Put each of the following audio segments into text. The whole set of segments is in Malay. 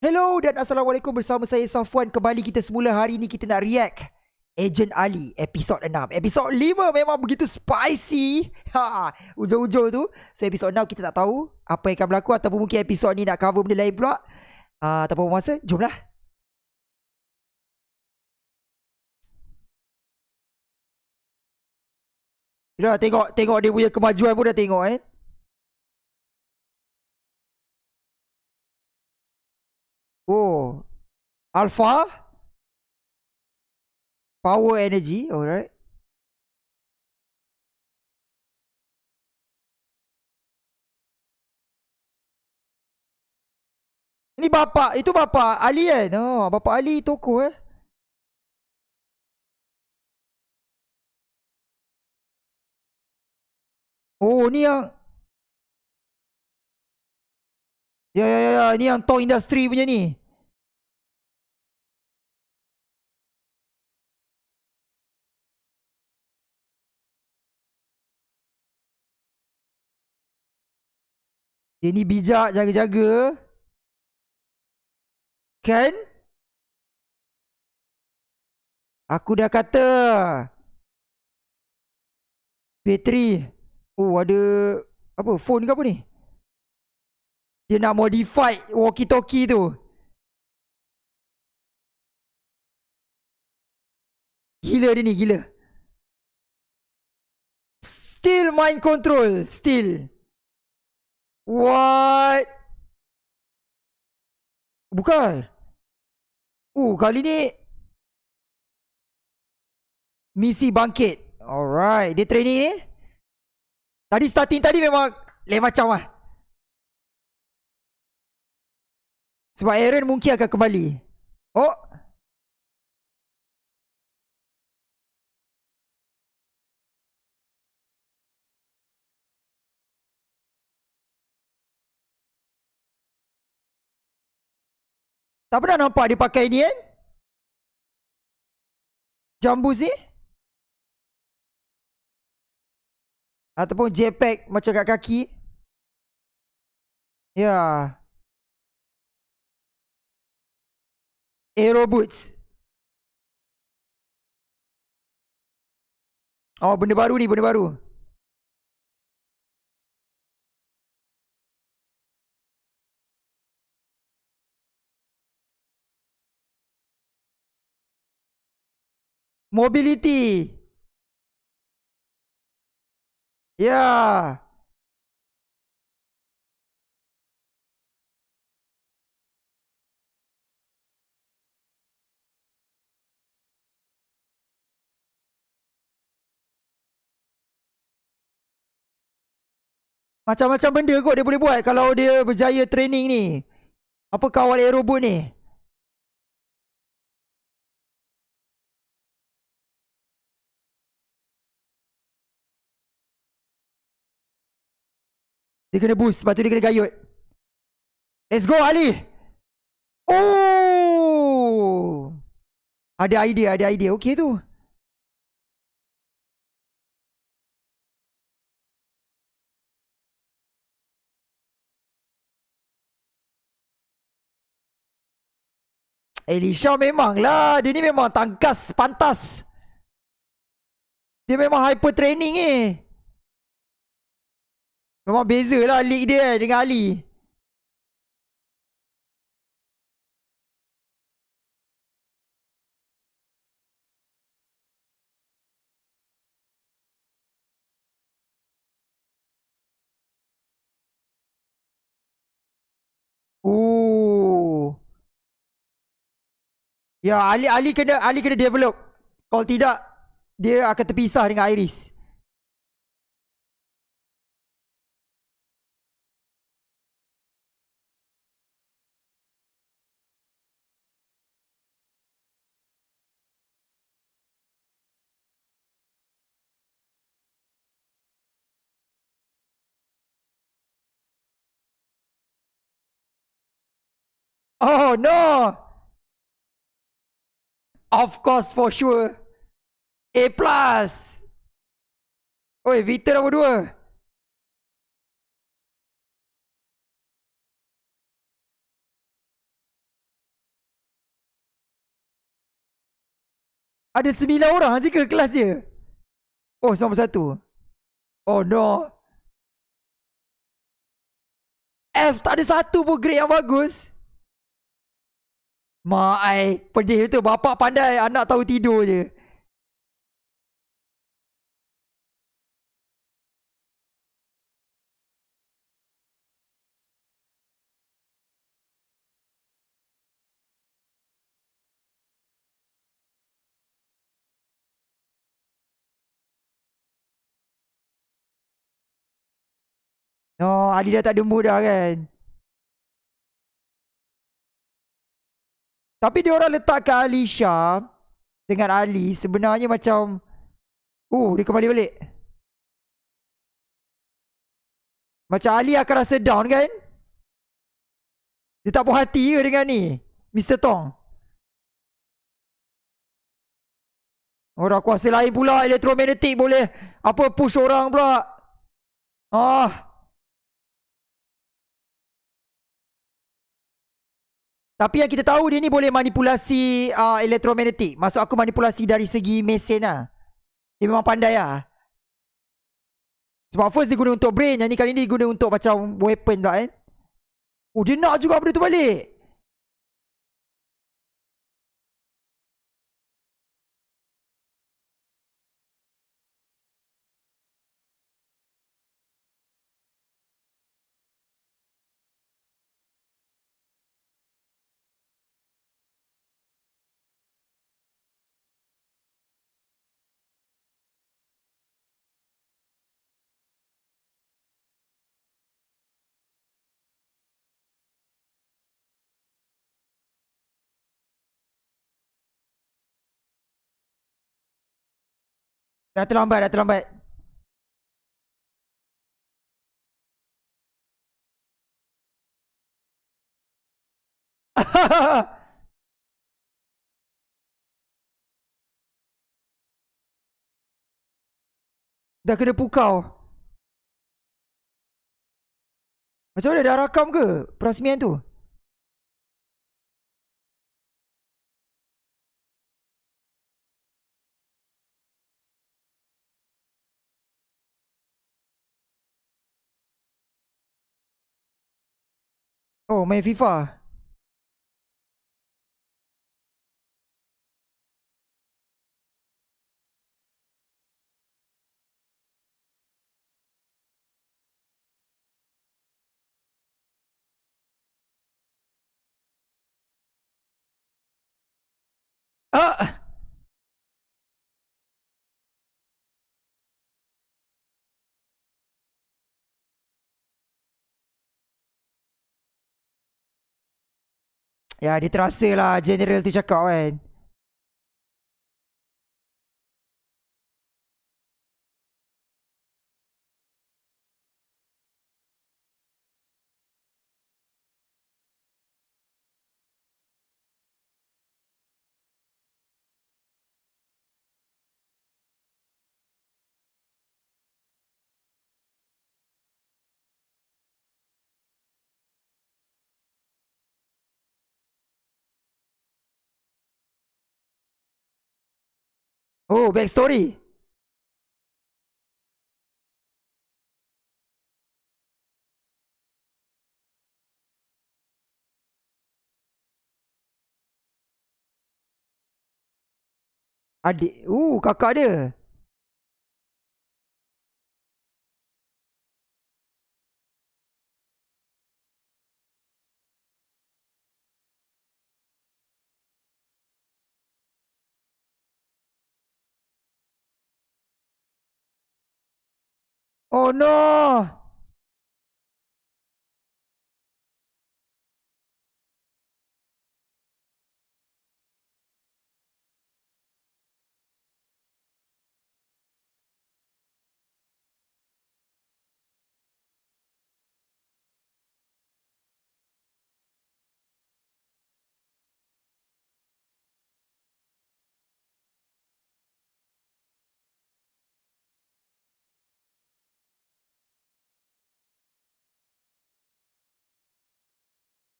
Hello dan Assalamualaikum bersama saya Safwan. Kembali kita semula hari ni kita nak react Agent Ali episod 6 Episod 5 memang begitu spicy. Ha, Ujung-ujung tu So episod 6 kita tak tahu Apa yang akan berlaku Ataupun mungkin episod ni nak cover benda lain pula. Uh, Tanpa masa Jomlah. Dah tengok tengok dia punya kemajuan pun dah tengok eh Oh. Alpha. Power energy. Alright. Ini bapa, itu bapa Ali kan? Oh, bapa Ali toko eh. Oh, ni yang Ya ya ya ya, ni yang toy industry punya ni. Dia ni bijak jaga-jaga. Kan? Aku dah kata. Bateri. Oh ada apa phone ke apa ni? Dia nak modify walkie-talkie tu. Gila dia ni, gila. Still mind control, still. What? Bukan. Uh, kali ni misi bangkit. Alright, dia training ni. Tadi starting tadi memang lain macam lah. Sebab Aaron mungkin akan kembali. Oh. Tak pernah nampak dia pakai ni kan? Jambu ni? Ataupun jetpack macam kat kaki? Ya. Aero boots. Oh, benda baru ni, benda baru. Mobility. Ya. Macam-macam benda kot dia boleh buat kalau dia berjaya training ni. Apa kawal aerobot ni? Dia kena boost, sebab tu dia kena gayut. Let's go Ali. Oh. Ada idea, ada idea. Okey tu. Elisha memang lah Dia ni memang tangkas pantas Dia memang hyper training eh Memang beza lah league dia eh, dengan Ali Ooh. Ya Ali Ali kena Ali kena develop. Kalau tidak dia akan terpisah dengan Iris. Oh no! Of course for sure. A plus. Oi, Victor nombor dua. Ada sembilan orang je ke kelas dia? Oh, sama satu. Oh no. F tak ada satu pun grade yang bagus. Mak ai, pedih tu. Bapak pandai, anak tahu tidur je. Oh, Ali dah tak ada mood dah kan. Tapi dia orang letakkan Alisha dengan Ali sebenarnya macam Oh, dia kembali balik. Macam Ali akan rasa down kan? Dia tak puas hati ke dengan ni? Mr. Tong. Orang kuasa lain pula elektromagnetik boleh apa push orang pula. Ah. Tapi yang kita tahu dia ni boleh manipulasi uh, elektromagnetik. Maksud aku manipulasi dari segi mesin lah. Dia memang pandai lah. Sebab first dia guna untuk brain. Yang ni kali ni dia guna untuk macam weapon pula kan. Oh dia nak juga benda tu balik. Dah terlambat, dah terlambat. dah kena pukau. Macam mana dah rakam ke perasmian tu? Oh, main FIFA. Ya dia terasa lah General tu cakap kan Oh, backstory. Adik. Uh, kakak dia. Oh no!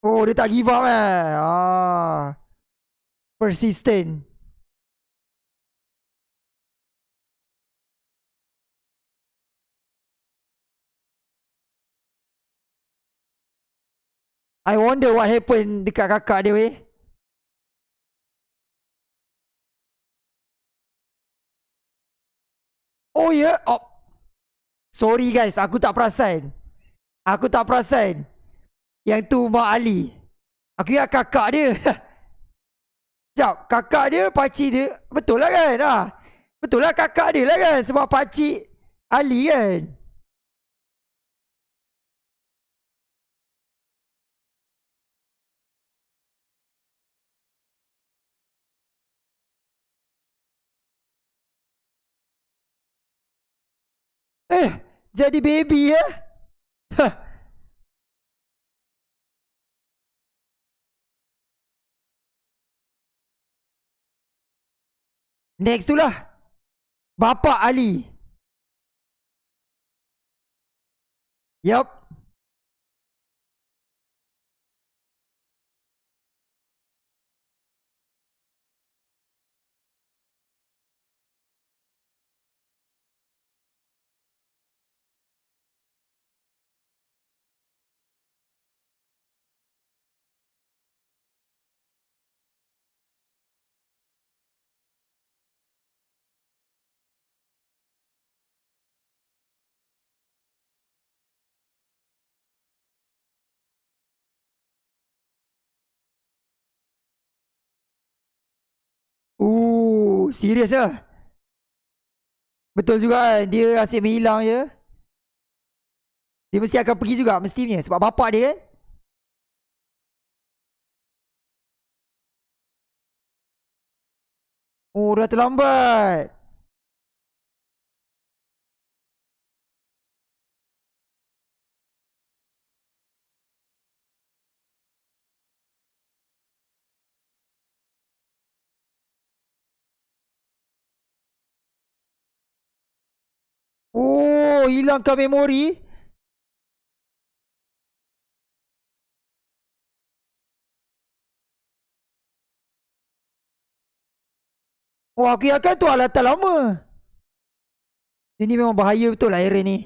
Oh, dia tak give up eh. Ah. Persistent. I wonder what happened dekat kakak dia weh. Oh yeah. Oh. Sorry guys, aku tak perasan. Aku tak perasan. Yang tu Mak Ali. Aku ingat kakak dia. Sekejap, kakak dia, pakcik dia. Betul lah kan? Ha? Betul lah kakak dia lah kan? Sebab pakcik Ali kan? Eh, jadi baby ya? Next tu lah. Bapa Ali. Yup. Uh, serius lah. Betul juga? Dia asyik menghilang je. Dia mesti akan pergi juga mestinya sebab bapak dia kan. Oh, dah terlambat. Oh, hilangkan memori. Oh, aku ingatkan tu alatan lama. Ini memang bahaya betul lah Aaron ni.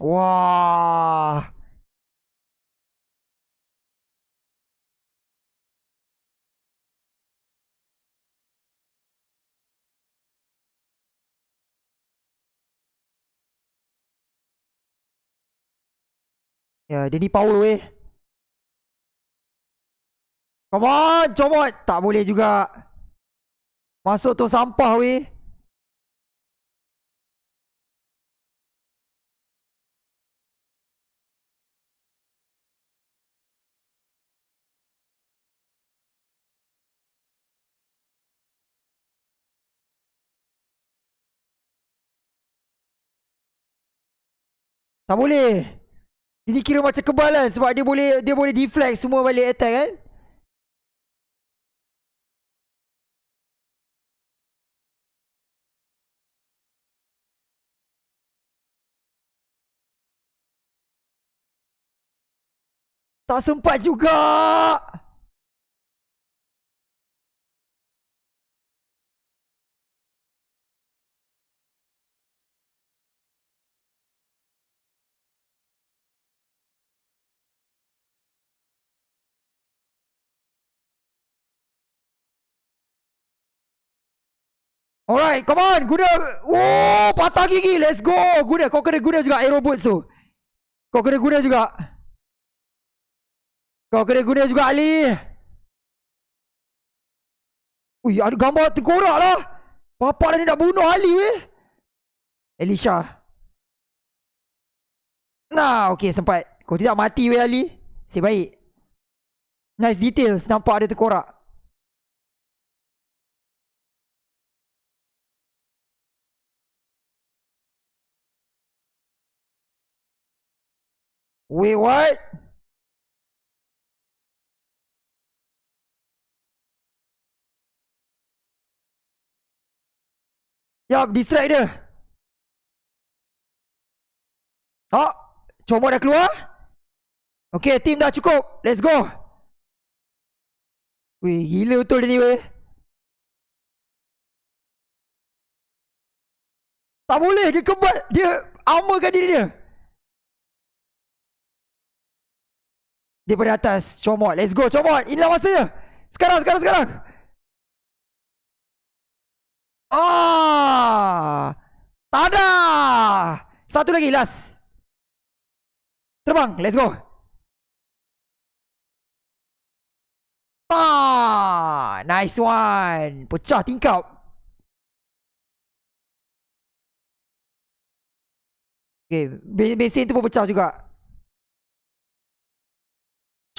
Wah. Ya, dia ni power weh. Come on, comot. Tak boleh juga. Masuk tu sampah weh. Tak boleh. Ini kira macam kebal kan sebab dia boleh dia boleh deflect semua balik attack kan. Tak sempat juga. Alright, come on. Guna. Oh, patah gigi. Let's go. Guna. Kau kena guna juga aero boots tu. Kau kena guna juga. Kau kena guna juga, Ali. Ui, ada gambar tengkorak lah. Bapak ni nak bunuh Ali, weh. Elisha. Nah, okay, sempat. Kau tidak mati, weh, Ali. Si baik. Nice details. Nampak ada tengkorak. Wait, what? Yup, distract dia. Oh, comot dah keluar. Okay, team dah cukup. Let's go. Weh, gila betul dia ni weh. Tak boleh dia kebal Dia armorkan diri dia Daripada atas Comot. Let's go Comot. Inilah masanya Sekarang sekarang sekarang. Ah, Tada! Satu lagi last. Terbang Let's go. Ah, Nice one. Pecah tingkap. Okay Mesin tu pun pecah juga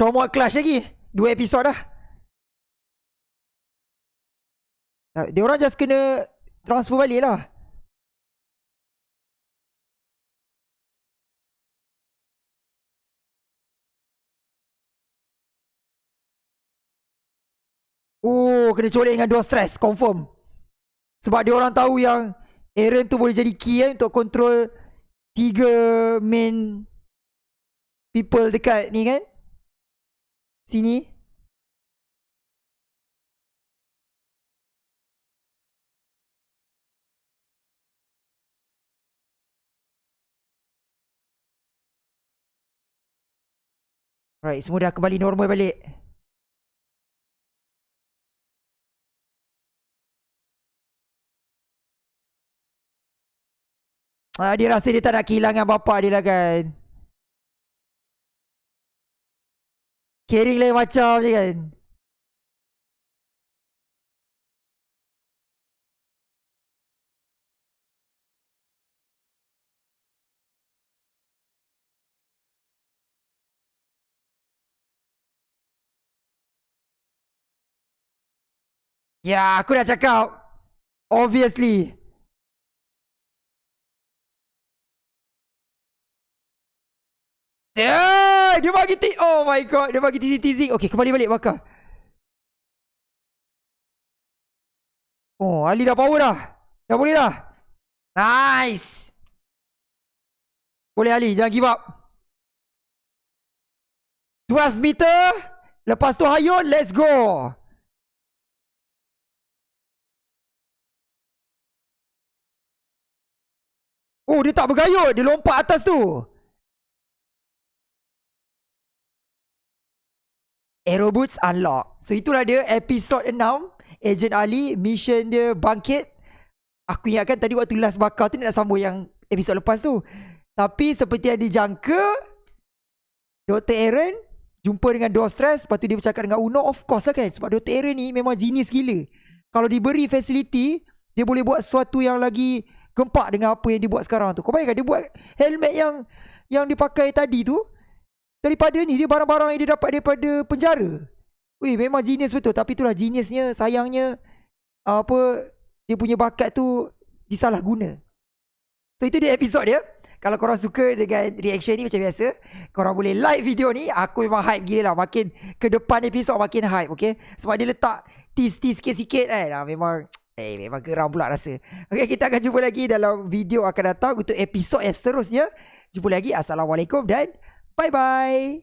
Comot Clash lagi Dua episod dah Dia orang just kena Transfer balik lah Oh, kena colek dengan dua stress, confirm. Sebab dia orang tahu yang Aaron tu boleh jadi key eh, untuk control tiga main people dekat ni kan. Sini. Right, semua dah kembali normal balik. Ah, dia rasa dia tak nak kehilangan bapak dia lah kan Caring lain macam je kan. Ya aku dah cakap. Obviously. Yeah, dia bagi ti Oh my god, dia bagi teasing teasing. Okay, kembali balik bakar. Oh, Ali dah power dah. Dah boleh dah. Nice. Boleh Ali, jangan give up. 12 meter. Lepas tu hayun, let's go. Oh, dia tak bergayut. Dia lompat atas tu. Aero Boots Unlock. So itulah dia episode 6 Agent Ali Mission dia bangkit. Aku ingatkan tadi waktu last bakar tu Nak sambung yang episode lepas tu. Tapi seperti yang dijangka Dr. Aaron Jumpa dengan Door Stress. Lepas tu dia bercakap dengan Uno. Of course lah kan Sebab Dr. Aaron ni memang genius gila. Kalau diberi facility Dia boleh buat sesuatu yang lagi Gempak dengan apa yang dia buat sekarang tu. Kau bayangkan dia buat helmet yang Yang dipakai tadi tu Daripada ni dia barang-barang yang dia dapat daripada penjara. Weh memang genius betul. Tapi itulah geniusnya sayangnya apa dia punya bakat tu disalah guna. So itu dia episod dia. Kalau korang suka dengan reaction ni macam biasa Korang boleh like video ni. Aku memang hype gila lah. Makin ke depan episod makin hype okay? Sebab dia letak tease-tease sikit-sikit kan ah, Memang Eh memang geram pula rasa. Okay kita akan jumpa lagi dalam video akan datang Untuk episod yang seterusnya. Jumpa lagi. Assalamualaikum dan Bye bye.